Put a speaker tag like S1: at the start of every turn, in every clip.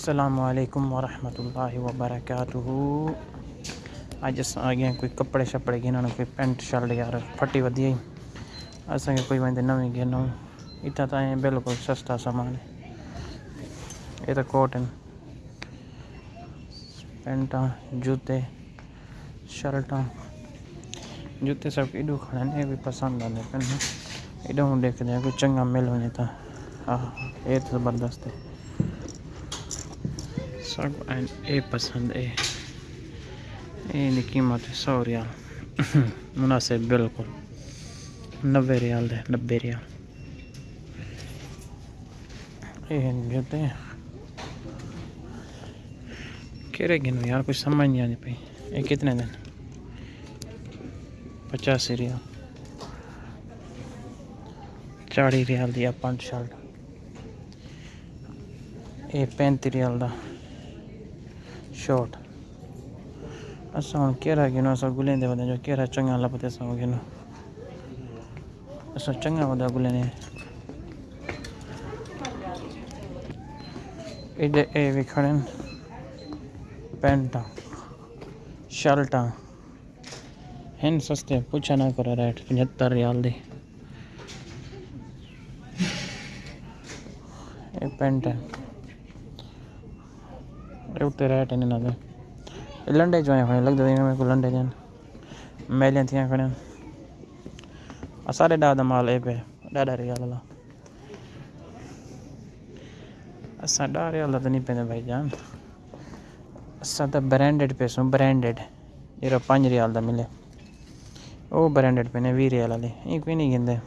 S1: असलकम वरहमल वबरक अज अस आ गए कोई कपड़े शपड़े गिनन कोई पेंट शर्ट यार फटी वधी आई असेंगे कोई वंदे नवी गिनो इतना तो बिल्कुल सस्ता सामान है। ये तो कोट हैं पेंटा, जूते, शर्टा। जूते सब इडू खड़े भी पसंद आते पेन इडू देखते हैं, कोई चंगा मिल वजे तो। हाँ ये तो ज़बरदस्त है सब ए पसंद है ये कीमत है सौ रियाल मुनासिब बिल्कुल नब्बे रियाल दे नब्बे रियाल ये जूते केरे गिनो यार कुछ समझ नहीं आती पी ये कितने दिन पचासी रियाल चाली रियाल दी पंज शर्ट ये पैंती रियाल का शॉर्ट अस हम केरा गिनो अस गुलेंदे वदे जो केरा चंगा लभदे अस गिनो अस चंगा वदा गुलेने इधर ए खड़े पैंटा शर्टा हैं सस्ते पूछा ना करो रेट पचहत्तर रियाल दी पेंट है उत्ते रेट इन इन्होंने लंडे जो खड़े लगते मेरे को लंडे जन मैलियाँ थी खड़े सारे डा माल ए पे, डाडा रियाल वाला असा डा रियाल तो नहीं पे भाई जान। असा तो ब्रांडेड पे सो ब्रांडेड जो पंज रियाल का मिले। वो ब्रांडेड पे भी रियाल ये कोई नहीं गिनते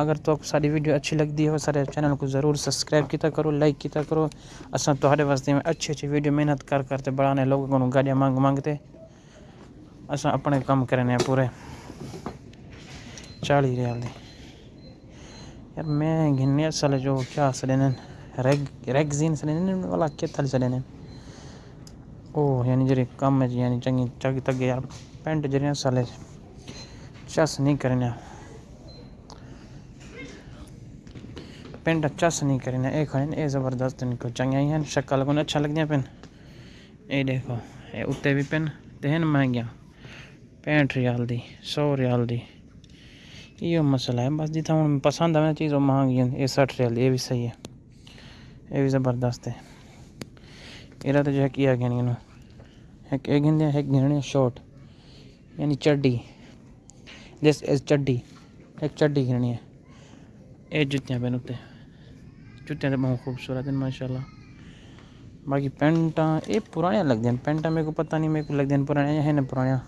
S1: अगर तो सारी वीडियो अच्छी लगती है, सारे चैनल को ज़रूर सब्सक्राइब किया करो लाइक किया करो। असा थोड़े वास्ते में अच्छी अच्छी वीडियो मेहनत कर करते बढ़ाने, लोगों को गाड़ियाँ मांग मांगते असा अपने कम करने पूरे। चाली रियाल यार मैं गिनने असल जो क्या सलेन रेग रेगजीन सलेन वाला क्या थल सलेन ओ यानी जरी कम है यानी चंगी, चग तक यार, पेंट ज़रिया साले चस नहीं करने। पेंट अच्छा से नहीं करें ए खड़े ए ज़बरदस्त इनको चंगा ही हैं शक्ल को अच्छा लग पेन ये देखो ये उत्ते भी पेन तो हैं महंगिया पैंठ रियाल दी सौ रियाल दी यो मसला है बस जितना हूँ पसंद आवे चीज़ वो महँगी है ये सठ रियाल ये भी सही है ये भी ज़बरदस्त है एरा तो जो है किया गया एक एक गिनते एक गिनने शॉर्ट यानी चड्डी दिस इज़ चड्डी एक चड्डी गिननी है ये जुत्तियाँ पेन उत्ते जुत्तियाँ तो बहुत खूबसूरत हैं, माशाल्लाह। बाकी पेंटा, ये पुरानियाँ लगती हैं। पेंटा मेरे को पता नहीं, मेरे को लगती हैं पुरानियाँ हैं ना पुरानियाँ।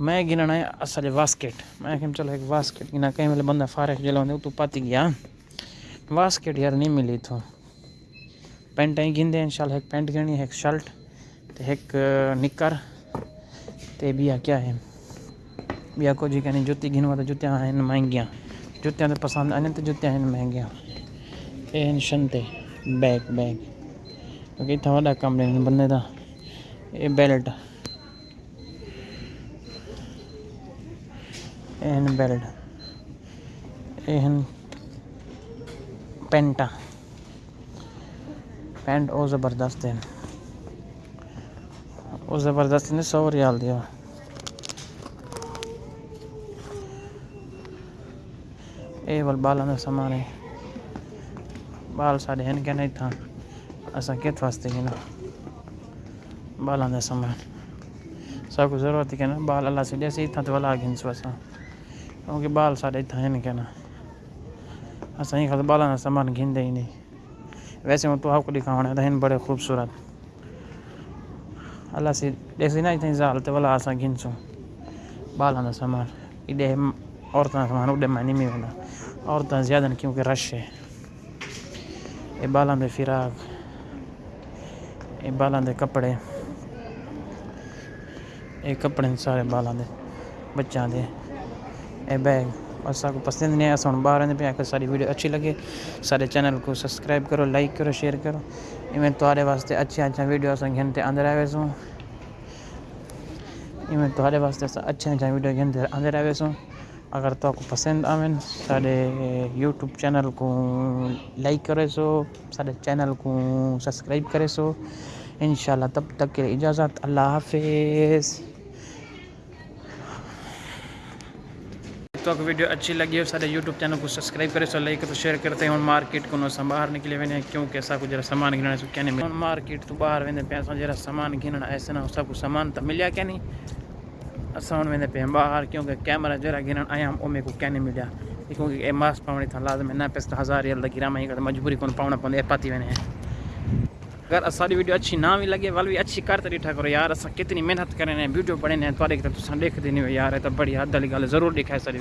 S1: मैं गिना है असल वास्केट। मैं चलो एक वास्केट गिना, कहीं मेरे बंदा फारे जला तो पाती गया। वास्केट यार नहीं मिली तो पेंटा ही गिनते इंशाल्लाह एक पेंट गिनी एक शर्ट तो एक निकर ते बिया क्या है? बिया को जी कहनी जुत्ती गिनवा तो जुत्तियाँ हैं महंगियाँ। जुत्तियाँ तो पसंद आने तो जुत्तियाँ हैं महंगियाँ। टेंशन ते बैक बैक क्योंकि इतना बड्डा कम न बने का एह् बैलट एन न एन पेंट पेंट पैंटां ज़बरदस्त है ओह् ज़बरदस्त ने सौ रियाल दिया ये बल बालां दा समान है बाल साढ़े हैं क्या नहीं था। असा कित वास्ते की ना बालों का सामान सब कुछ ज़रूरत है ना बाल अल्लाह से जैसे इतना तो वाला सो। असा क्योंकि बाल साढ़े इतना है क्या ना असा ही खाते बालों का सामान गिनते ही नहीं। वैसे मैं तो आपको दिखाना था इन बड़े खूबसूरत। अल्लाह से जैसे ना इतनी जाल तो वाला असा गिन सो। बालों का सामान। इधे औरतों का सामान उड़े मैं नहीं मिलता औरतें ज़्यादा क्योंकि रश है। ये बालों के फिराक ये बालों के कपड़े ये कपड़े सारे बालों के बच्चों के ये बैग और सब पसंद नहीं आया हम बाहर पे आकर सारी वीडियो अच्छी लगे सारे चैनल को सब्सक्राइब करो लाइक करो शेयर करो इवें तुम्हारे वास्ते अच्छी अच्छा वीडियो घंटे अंदर आवे सो इवें तुम्हारे वास्ते अच्छा अच्छा वीडियो घंटे अंदर आवे सो अगर तो आपको पसंद आवन साढ़े यूट्यूब चैनल को लाइक करे सो साढ़े चैनल को सब्सक्राइब करे सो। इन तब तक के इजाज़त, अल्लाह हाफिज़। तो अगर वीडियो अच्छी लगी हो सारे यूट्यूब चैनल को सब्सक्राइब करे सो, लाइक तो शेयर करते हैं मार्केट को नो बाहर निकले वे क्योंकि ऐसा कुछ जरा सामान गिनने सो क्या नहीं मार्केट तो बाहर वेंदे पैसा जरा सामान गिनना ऐसे ना सब कुछ सामान तो मिलिया क्या नहीं? असा हूँ वेंदे पे बाहर, क्योंकि कैमरा जरा गिरण आया हम मेरे को क्या नहीं मिलिया क्योंकि ए मास्क पावनी था लाजम न पैसा हज़ार रियल गिरा मजबूरी को पावना पौंदे पाती वे अगर असारी वीडियो अच्छी ना भी लगे, वाल भी अच्छी कर तो डिठा करो यार, असा कितनी मेहनत करें वीडियो बने थोड़े तो देखते नहीं यार तो बड़ी हद वाली गल ज़रूर दिखाए सारी